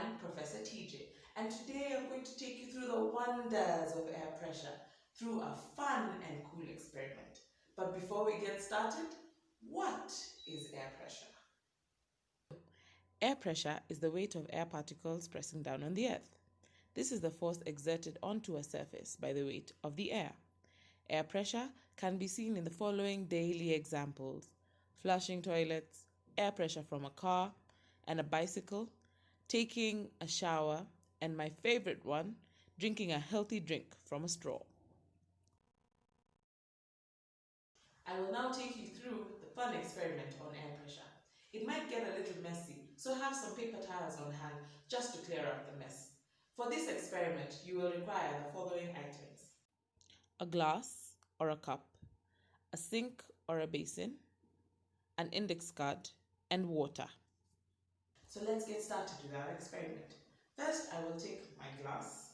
TJ, and today I'm going to take you through the wonders of air pressure through a fun and cool experiment. But before we get started, what is air pressure? Air pressure is the weight of air particles pressing down on the earth. This is the force exerted onto a surface by the weight of the air. Air pressure can be seen in the following daily examples flushing toilets, air pressure from a car and a bicycle, taking a shower, and my favorite one, drinking a healthy drink from a straw. I will now take you through the fun experiment on air pressure. It might get a little messy, so have some paper towels on hand just to clear up the mess. For this experiment, you will require the following items. A glass or a cup, a sink or a basin, an index card, and water. So let's get started with our experiment. First, I will take my glass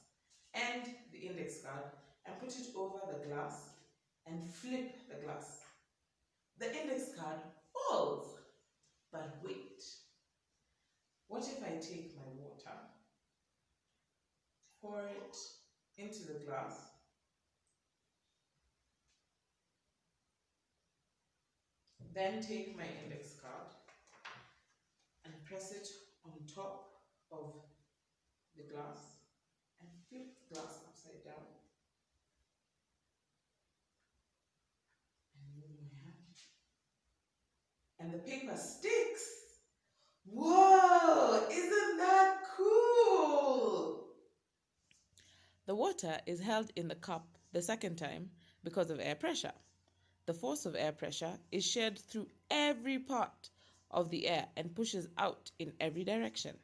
and the index card and put it over the glass and flip the glass. The index card falls, but wait. What if I take my water, pour it into the glass, then take my index card press it on top of the glass and flip the glass upside down and move my hand. And the paper sticks. Whoa, isn't that cool? The water is held in the cup the second time because of air pressure. The force of air pressure is shared through every part of the air and pushes out in every direction.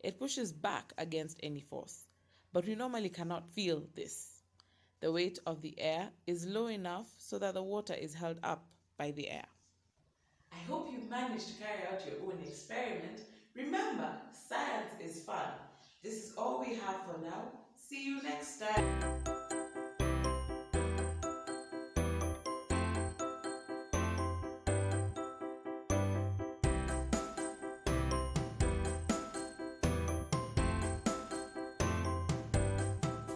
It pushes back against any force, but we normally cannot feel this. The weight of the air is low enough so that the water is held up by the air. I hope you've managed to carry out your own experiment. Remember, science is fun. This is all we have for now. See you next time.